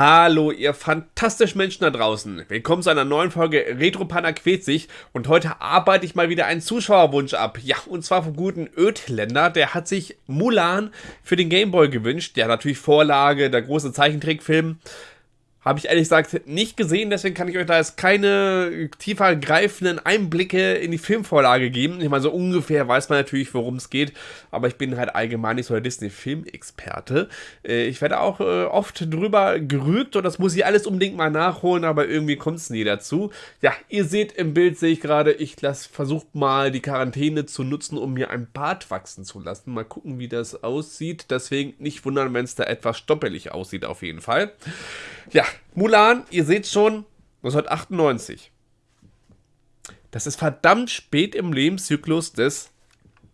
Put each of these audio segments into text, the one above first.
Hallo, ihr fantastischen Menschen da draußen. Willkommen zu einer neuen Folge Retro Panda quält sich. Und heute arbeite ich mal wieder einen Zuschauerwunsch ab. Ja, und zwar vom guten Ödländer. Der hat sich Mulan für den Gameboy gewünscht. Ja, natürlich Vorlage, der große Zeichentrickfilm. Habe ich ehrlich gesagt nicht gesehen, deswegen kann ich euch da jetzt keine tiefer greifenden Einblicke in die Filmvorlage geben. Ich meine, so ungefähr weiß man natürlich, worum es geht, aber ich bin halt allgemein nicht so der Disney-Film-Experte. Äh, ich werde auch äh, oft drüber gerügt und das muss ich alles unbedingt mal nachholen, aber irgendwie kommt es nie dazu. Ja, ihr seht im Bild, sehe ich gerade, ich versuche mal die Quarantäne zu nutzen, um mir ein Bart wachsen zu lassen. Mal gucken, wie das aussieht. Deswegen nicht wundern, wenn es da etwas stoppelig aussieht, auf jeden Fall. Ja, Mulan, ihr seht schon, 1998. Das ist verdammt spät im Lebenszyklus des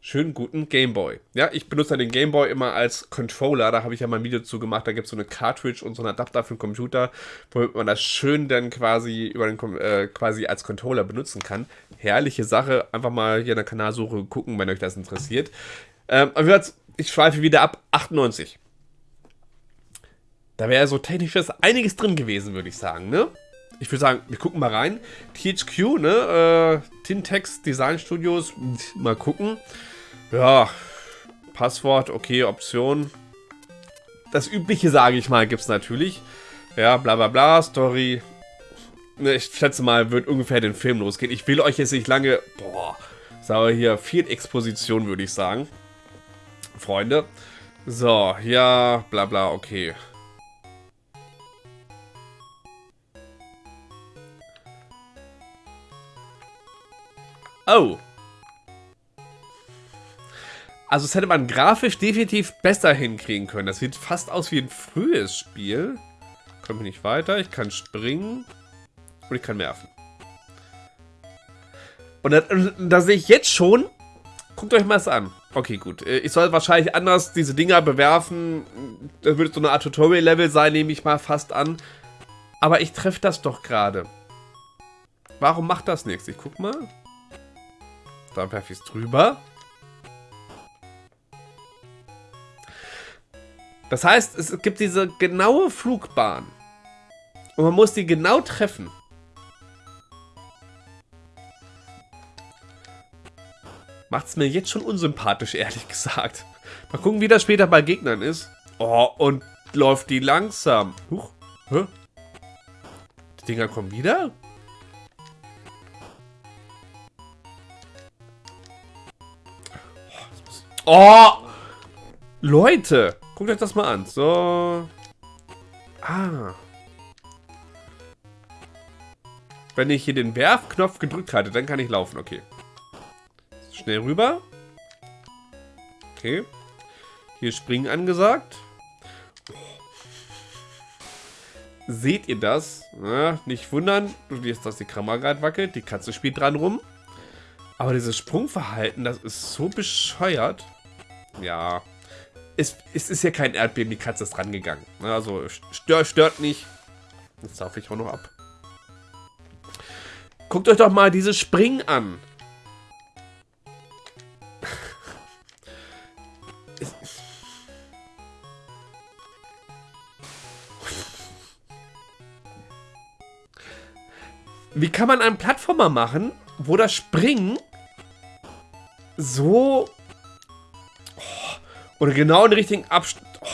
schönen guten Gameboy. Ja, ich benutze den Gameboy immer als Controller. Da habe ich ja mal ein Video zu gemacht. Da gibt es so eine Cartridge und so einen Adapter für den Computer, womit man das schön dann quasi über den äh, quasi als Controller benutzen kann. Herrliche Sache. Einfach mal hier in der Kanalsuche gucken, wenn euch das interessiert. Ähm, ich schweife wieder ab. 98. Da wäre so technisch einiges drin gewesen, würde ich sagen, ne? Ich würde sagen, wir gucken mal rein. THQ, ne? Äh, Tintex Design Studios. Mal gucken. Ja, Passwort, okay, Option. Das Übliche, sage ich mal, gibt es natürlich. Ja, bla bla bla, Story. Ne, ich schätze mal, wird ungefähr den Film losgehen. Ich will euch jetzt nicht lange... Boah, sagen wir hier, viel Exposition, würde ich sagen. Freunde. So, ja, bla bla, okay. Oh. Also das hätte man grafisch definitiv besser hinkriegen können. Das sieht fast aus wie ein frühes Spiel. Komme ich nicht weiter. Ich kann springen. Und ich kann werfen. Und da, da sehe ich jetzt schon... Guckt euch mal das an. Okay, gut. Äh, ich soll wahrscheinlich anders diese Dinger bewerfen. Das würde so eine Art Tutorial-Level sein, nehme ich mal fast an. Aber ich treffe das doch gerade. Warum macht das nichts? Ich guck mal. Da werfe ich es drüber. Das heißt, es gibt diese genaue Flugbahn. Und man muss die genau treffen. Macht es mir jetzt schon unsympathisch, ehrlich gesagt. Mal gucken, wie das später bei Gegnern ist. Oh, und läuft die langsam. Huch. Hä? Die Dinger kommen wieder? Oh! Leute! Guckt euch das mal an. So. Ah. Wenn ich hier den Werfknopf gedrückt halte, dann kann ich laufen. Okay. Schnell rüber. Okay. Hier springen angesagt. Seht ihr das? Ja, nicht wundern, du siehst, dass die Kamera gerade wackelt. Die Katze spielt dran rum. Aber dieses Sprungverhalten, das ist so bescheuert. Ja. Es, es ist ja kein Erdbeben, die Katze ist rangegangen. Also stört, stört nicht. Jetzt darf ich auch noch ab. Guckt euch doch mal dieses Springen an. Wie kann man einen Plattformer machen, wo das Springen so... Oh, oder genau in den richtigen Abstand... Oh.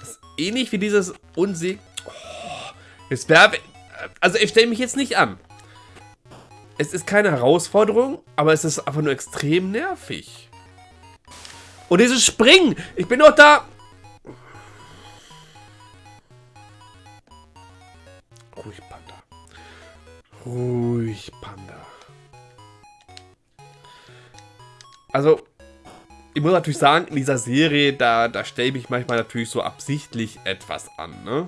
Das ähnlich wie dieses Unseg... Oh. Jetzt werfe... Also ich stelle mich jetzt nicht an. Es ist keine Herausforderung, aber es ist einfach nur extrem nervig. Und dieses Springen! Ich bin doch da... Ruhig, Panda. Also, ich muss natürlich sagen, in dieser Serie, da, da stelle ich mich manchmal natürlich so absichtlich etwas an, ne?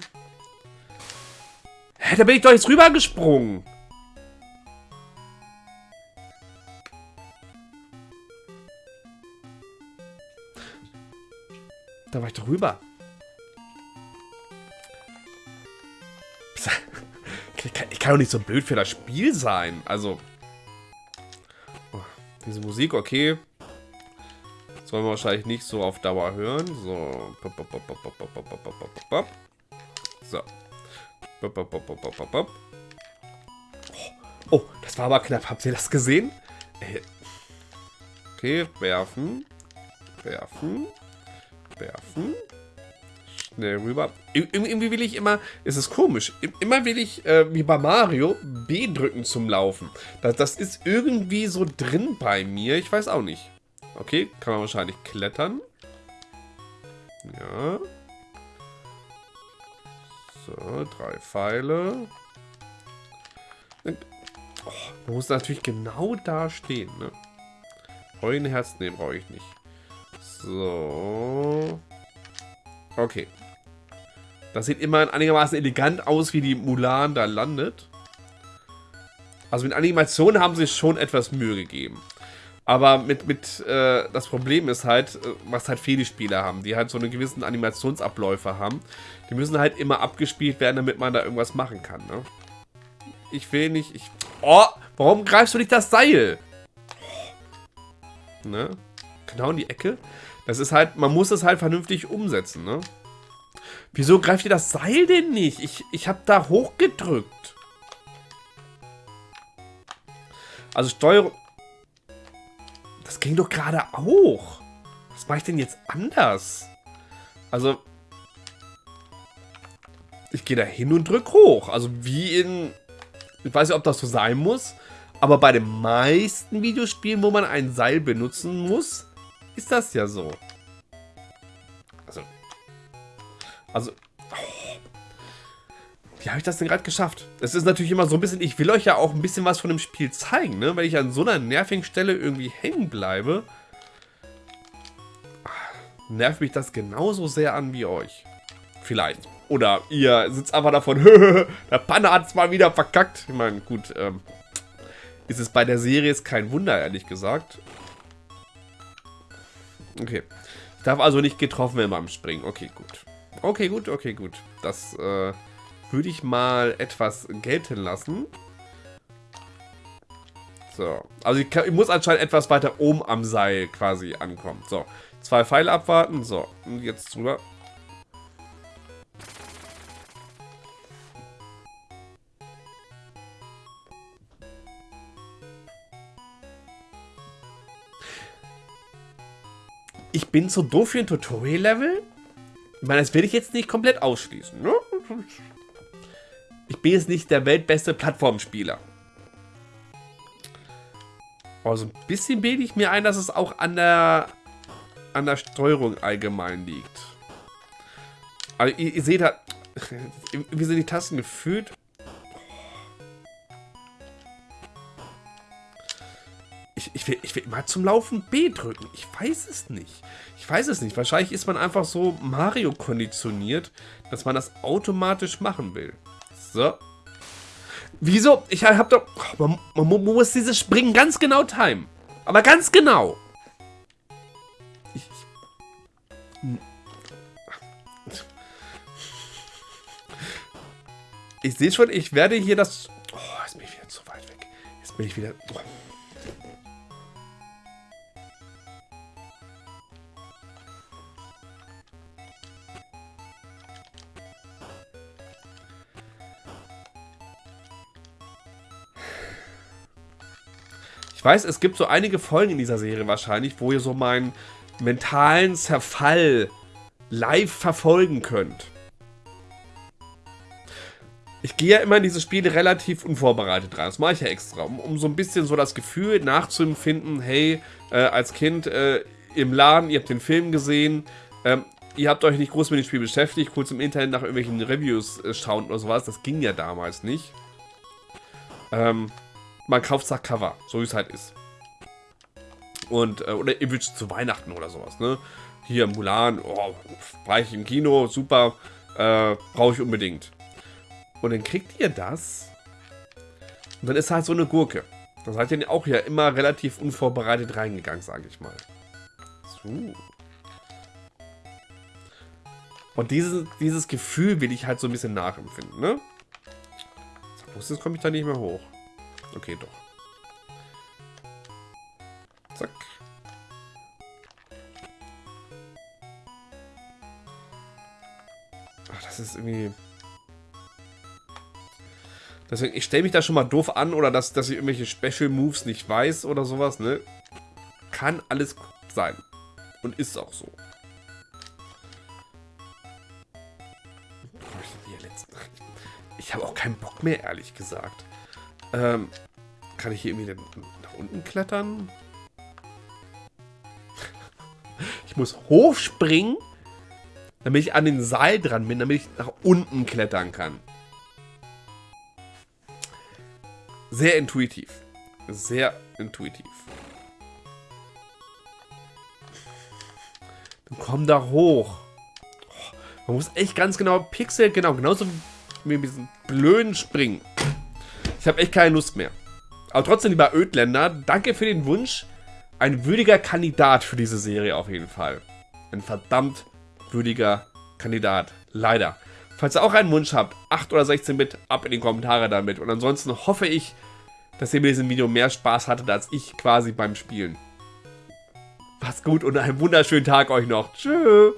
Hä, da bin ich doch jetzt rübergesprungen. Da war ich doch rüber. Kann doch nicht so blöd für das Spiel sein. Also. Oh, diese Musik, okay. Sollen wir wahrscheinlich nicht so auf Dauer hören. So. So. Oh, das war aber knapp. Habt ihr das gesehen? Okay, werfen. Werfen. Werfen. Schnell rüber. Irgendwie will ich immer, es ist komisch, immer will ich, äh, wie bei Mario, B drücken zum Laufen. Das, das ist irgendwie so drin bei mir, ich weiß auch nicht. Okay, kann man wahrscheinlich klettern. Ja. So, drei Pfeile. Oh, man muss natürlich genau da stehen, ne? Heulenherz, ne, brauche ich nicht. So. Okay. Das sieht immer einigermaßen elegant aus, wie die Mulan da landet. Also mit Animationen haben sie schon etwas Mühe gegeben. Aber mit, mit äh, das Problem ist halt, äh, was halt viele Spieler haben, die halt so einen gewissen Animationsabläufe haben. Die müssen halt immer abgespielt werden, damit man da irgendwas machen kann, ne? Ich will nicht, ich... Oh, warum greifst du nicht das Seil? Ne? Genau in die Ecke. Das ist halt, man muss es halt vernünftig umsetzen, ne? Wieso greift ihr das Seil denn nicht? Ich, ich habe da hochgedrückt. Also Steuerung... Das ging doch gerade auch. Was mache ich denn jetzt anders? Also... Ich gehe da hin und drück hoch. Also wie in... Ich weiß nicht, ob das so sein muss. Aber bei den meisten Videospielen, wo man ein Seil benutzen muss, ist das ja so. Also... Oh. Wie habe ich das denn gerade geschafft? Es ist natürlich immer so ein bisschen, ich will euch ja auch ein bisschen was von dem Spiel zeigen, ne? Weil ich an so einer nervigen Stelle irgendwie hängen bleibe, nervt mich das genauso sehr an wie euch. Vielleicht. Oder ihr sitzt einfach davon, der Panne hat es mal wieder verkackt. Ich meine, gut, ähm, ist es bei der Serie ist kein Wunder, ehrlich gesagt. Okay. Ich darf also nicht getroffen werden beim Springen. Okay, gut. Okay, gut, okay, gut. Das, äh würde ich mal etwas gelten lassen. So. Also ich, kann, ich, muss anscheinend etwas weiter oben am Seil quasi ankommen. So. Zwei Pfeile abwarten. So. Und jetzt drüber. Ich bin zu doof für ein Tutorial-Level? Ich meine, das will ich jetzt nicht komplett ausschließen. Ne? Ich bin jetzt nicht der weltbeste Plattformspieler. Aber so ein bisschen bilde ich mir ein, dass es auch an der, an der Steuerung allgemein liegt. Also ihr, ihr seht da, wie sind die Tasten gefühlt? Ich, will, ich will immer zum Laufen B drücken. Ich weiß es nicht. Ich weiß es nicht. Wahrscheinlich ist man einfach so Mario konditioniert, dass man das automatisch machen will. So. Wieso? Ich hab doch... Man, man, muss dieses Springen ganz genau timen. Aber ganz genau. Ich, ich sehe schon, ich werde hier das... Oh, jetzt bin ich wieder zu weit weg. Jetzt bin ich wieder... Oh. Ich weiß, es gibt so einige Folgen in dieser Serie wahrscheinlich, wo ihr so meinen mentalen Zerfall live verfolgen könnt. Ich gehe ja immer in diese Spiele relativ unvorbereitet rein. Das mache ich ja extra, um, um so ein bisschen so das Gefühl nachzuempfinden, hey, äh, als Kind äh, im Laden, ihr habt den Film gesehen, ähm, ihr habt euch nicht groß mit dem Spiel beschäftigt, kurz im Internet nach irgendwelchen Reviews äh, schauen oder sowas. Das ging ja damals nicht. Ähm, man kauft das Cover, so wie es halt ist. Und, äh, oder ihr wünscht zu Weihnachten oder sowas, ne? Hier Mulan, oh, war ich im Kino, super, äh, brauche ich unbedingt. Und dann kriegt ihr das. Und dann ist halt so eine Gurke. Da seid ihr auch ja immer relativ unvorbereitet reingegangen, sage ich mal. So. Und dieses, dieses Gefühl will ich halt so ein bisschen nachempfinden, ne? Jetzt komme ich da nicht mehr hoch. Okay, doch. Zack. Ach, das ist irgendwie... Deswegen, ich stelle mich da schon mal doof an oder dass, dass ich irgendwelche Special Moves nicht weiß oder sowas, ne? Kann alles sein. Und ist auch so. Ich habe auch keinen Bock mehr, ehrlich gesagt. Ähm, kann ich hier irgendwie nach unten klettern? Ich muss hochspringen, damit ich an den Seil dran bin, damit ich nach unten klettern kann. Sehr intuitiv. Sehr intuitiv. Dann komm da hoch. Man muss echt ganz genau Pixel, genau, genauso wie mit diesem blöden Springen. Ich habe echt keine Lust mehr. Aber trotzdem, lieber Ödländer, danke für den Wunsch. Ein würdiger Kandidat für diese Serie auf jeden Fall. Ein verdammt würdiger Kandidat. Leider. Falls ihr auch einen Wunsch habt, 8 oder 16 Bit, ab in die Kommentare damit. Und ansonsten hoffe ich, dass ihr mit diesem Video mehr Spaß hattet, als ich quasi beim Spielen. Macht's gut und einen wunderschönen Tag euch noch. Tschüss.